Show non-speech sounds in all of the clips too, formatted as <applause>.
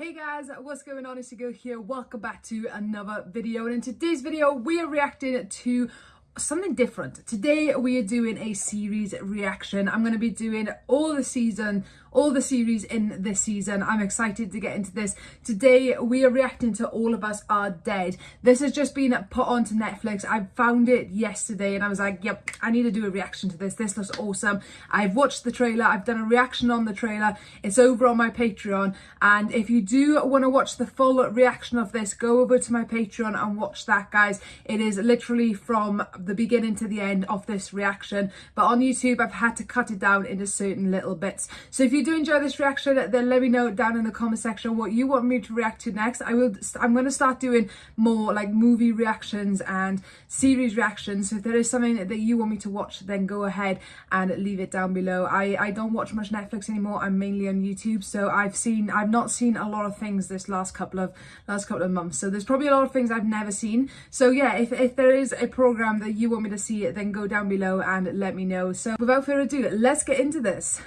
Hey guys, what's going on? It's girl here. Welcome back to another video. And in today's video, we are reacting to something different. Today we are doing a series reaction. I'm going to be doing all the season, all the series in this season. I'm excited to get into this. Today we are reacting to All of Us Are Dead. This has just been put onto Netflix. I found it yesterday and I was like, yep, I need to do a reaction to this. This looks awesome. I've watched the trailer. I've done a reaction on the trailer. It's over on my Patreon. And if you do want to watch the full reaction of this, go over to my Patreon and watch that, guys. It is literally from the beginning to the end of this reaction. But on YouTube, I've had to cut it down into certain little bits. So if you do enjoy this reaction, then let me know down in the comment section what you want me to react to next. I will, I'm going to start doing more like movie reactions and series reactions. So if there is something that you want me to watch, then go ahead and leave it down below. I, I don't watch much Netflix anymore. I'm mainly on YouTube. So I've seen, I've not seen a lot of things this last couple of, last couple of months. So there's probably a lot of things I've never seen. So yeah, if, if there is a program that you want me to see then go down below and let me know. So without further ado, let's get into this.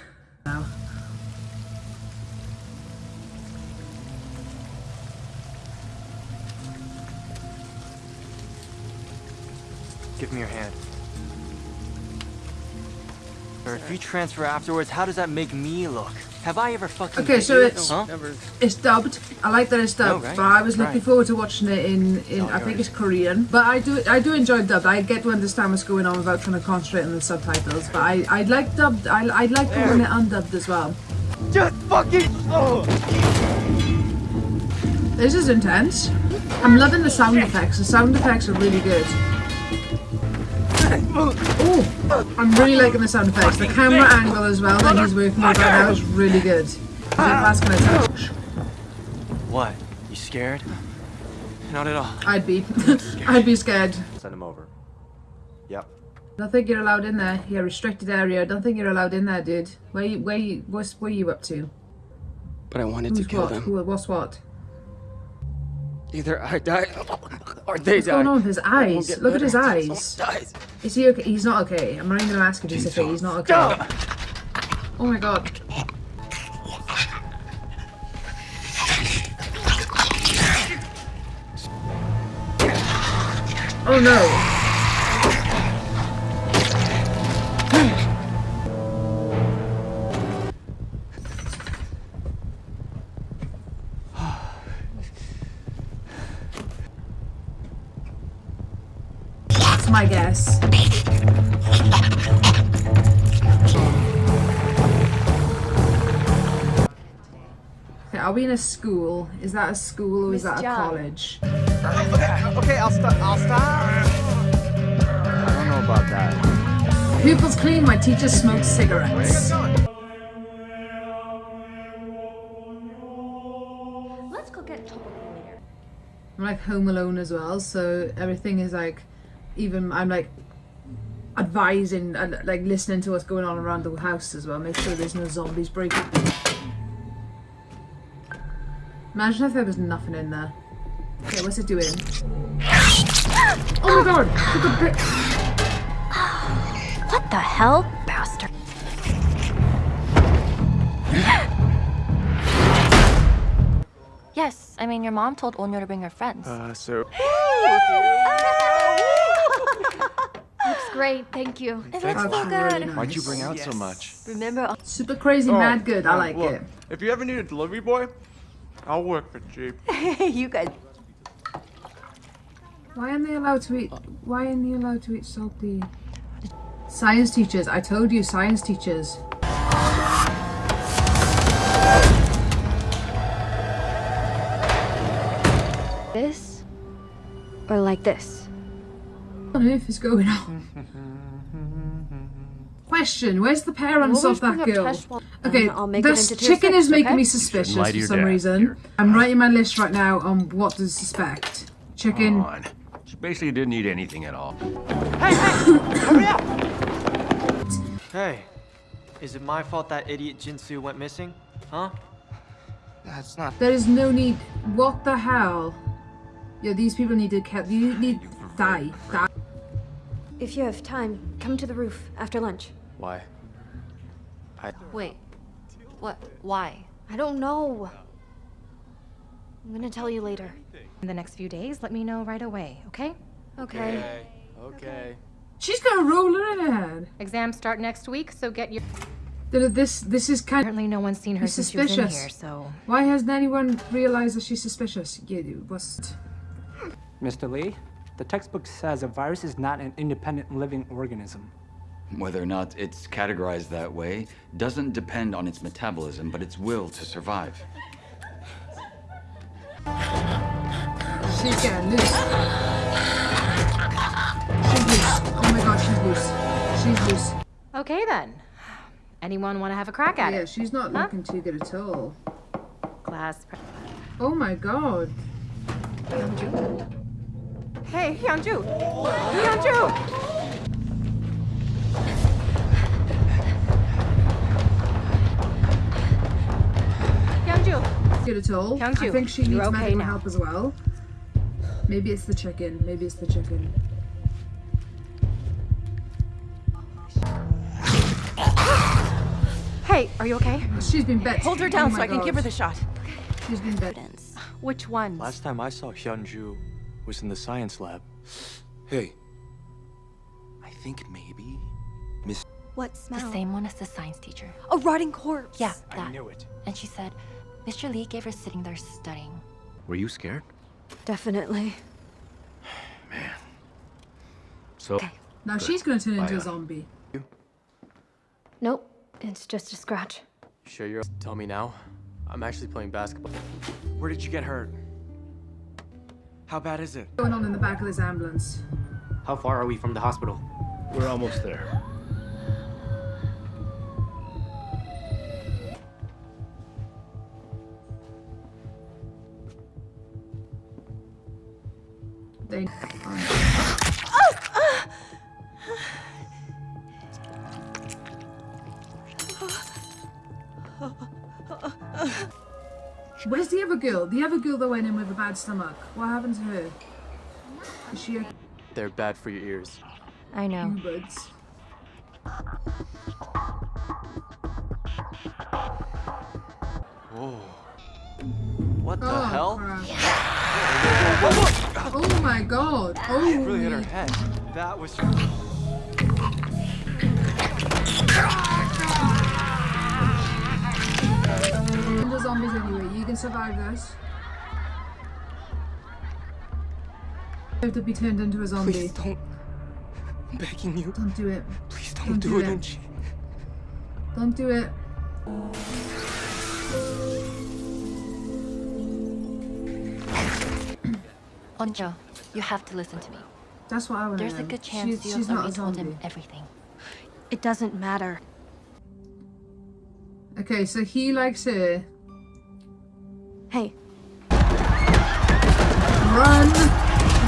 Give me your hand. Or if you transfer afterwards, how does that make me look? Have I ever fucking... Okay, so it's huh? it's dubbed. I like that it's dubbed, oh, right. but I was looking right. forward to watching it in, in oh, I think it's Korean. But I do I do enjoy dubbed. I get to understand what's going on without trying to concentrate on the subtitles. But I, I like dubbed. I, I like when it undubbed as well. Just fucking... Oh. This is intense. I'm loving the sound effects. The sound effects are really good. Oh, I'm really liking the sound effects. The camera angle as well that he's working with right now is really good. That's gonna touch. What? You scared? Not at all. I'd be. <laughs> I'd be scared. Send him over. Yep. Don't think you're allowed in there. Yeah, restricted area. Don't think you're allowed in there, dude. Where you, where you, what's, where you up to? But I wanted Who's to kill what? them. Who, what's what? Either I die or they What's die. going on with his eyes? Look at his eyes. Is he okay? He's not okay. I'm not even gonna ask if he's okay. He's not okay. Oh my god. Oh no. My guess. Okay, are we in a school? Is that a school or is that a college? Okay, okay, I'll stop. I'll stop. I don't know about that. Pupils clean, my teacher smokes cigarettes. Let's go get later. I'm like home alone as well, so everything is like even I'm like advising and like listening to what's going on around the house as well. Make sure there's no zombies breaking. Imagine if there was nothing in there. Okay, what's it doing? Oh my god! What the hell? Bastard. yes, I mean your mom told Onjo to bring her friends. Uh, so... great, thank you. It looks so good. Really nice. Why'd you bring out yes. so much? Remember? Uh, Super crazy, oh, mad good. I oh, like look, it. If you ever need a delivery boy, I'll work for cheap. <laughs> you guys. Why aren't they allowed to eat? Why aren't they allowed to eat salty? Science teachers. I told you, science teachers. This or like this? On earth is going on? Question, where's the parents of that girl? Okay, this chicken is making okay? me suspicious for some dad, reason. Here. I'm writing my list right now on what to suspect. Chicken. She basically didn't eat anything at all. Hey, hey! Hurry up! Hey, is it my fault that idiot Jinsu went missing? Huh? That's not... There is no need... What the hell? Yeah, these people need to... You need... Die. Die. If you have time, come to the roof after lunch. Why? I... Wait. What? Why? I don't know. I'm gonna tell you later. In the next few days, let me know right away, okay? Okay. Okay. She's got a roller in her head. Exams start next week, so get your. This this is kind. Apparently, no one's seen her He's since she was in suspicious. here, so. Why hasn't anyone realized that she's suspicious? Yeah, was. Mr. Lee, the textbook says a virus is not an independent living organism. Whether or not it's categorized that way doesn't depend on its metabolism, but its will to survive. She's getting loose. She's loose. Oh my god, she's loose. She's loose. Okay then. Anyone want to have a crack at Yeah, it? Yeah, she's not Huh? looking too good at all. Class. Oh my god. Hyunju? Hey, Hyunju! Hyunju! Hyunju! Good at all. I Hyunju, think she you're needs okay medical now. help as well. Maybe it's the chicken. Maybe it's the chicken. Hey, are you okay? She's been bit. Hold her Oh down my so I can give her God. the shot. She's been bit. Which ones? Last time I saw Hyunju was in the science lab. Hey. I think maybe Miss What smell? The same one as the science teacher. A rotting corpse. Yeah, I knew it. And she said, Mr. Lee gave her sitting there studying. Were you scared? Definitely. Man. So, Okay. Now she's gonna turn into Bye, a uh, zombie. Nope. It's just a scratch. Sure you're. Tell me now. I'm actually playing basketball. Where did you get hurt? How bad is it? Going on in the back of this ambulance. How far are we from the hospital? we're almost there. They. Oh, oh, Where's the other girl? The other girl that went in with a bad stomach. What happened to her? Is she a They're bad for your ears. I know. buds? Whoa. What the Oh, hell? crap. Oh my god. Oh, It really hit her head. That was. Can survive this. You have to be turned into a zombie. Please don't. I'm begging you. Don't do it. Please Don't don't, do do, it. it, Unchi. Don't do it. Onjo, you have to listen to me. That's what I want to There's a good chance she's, you have already told zombie. him everything. It doesn't matter. Okay, so he likes her. Hey, Run!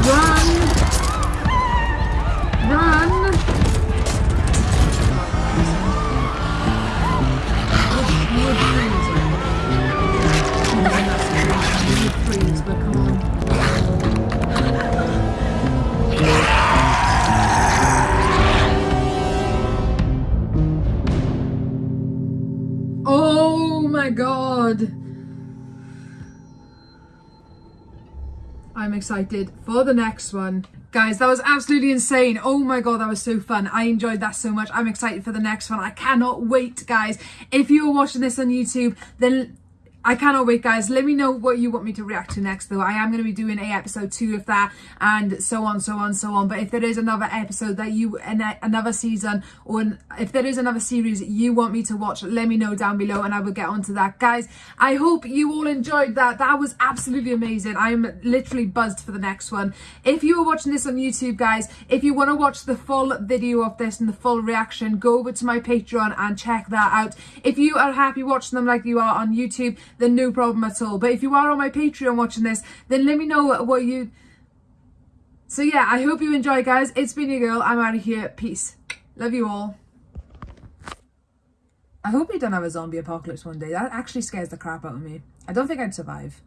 Run! I'm excited for the next one. Guys, that was absolutely insane. Oh my god, that was so fun. I enjoyed that so much. I'm excited for the next one. I cannot wait, guys. If you are watching this on YouTube, then I cannot wait, guys. Let me know what you want me to react to next, though. I am going to be doing a episode two of that, and so on, so on, so on. But if there is another episode that you, another season, or if there is another series you want me to watch, let me know down below, and I will get onto that, guys. I hope you all enjoyed that. That was absolutely amazing. I'm literally buzzed for the next one. If you are watching this on YouTube, guys, if you want to watch the full video of this and the full reaction, go over to my Patreon and check that out. If you are happy watching them like you are on YouTube, then no problem at all. But if you are on my Patreon watching this, then let me know what you... So yeah, I hope you enjoy, guys. It's been your girl. I'm out of here. Peace. Love you all. I hope we don't have a zombie apocalypse one day. That actually scares the crap out of me. I don't think I'd survive.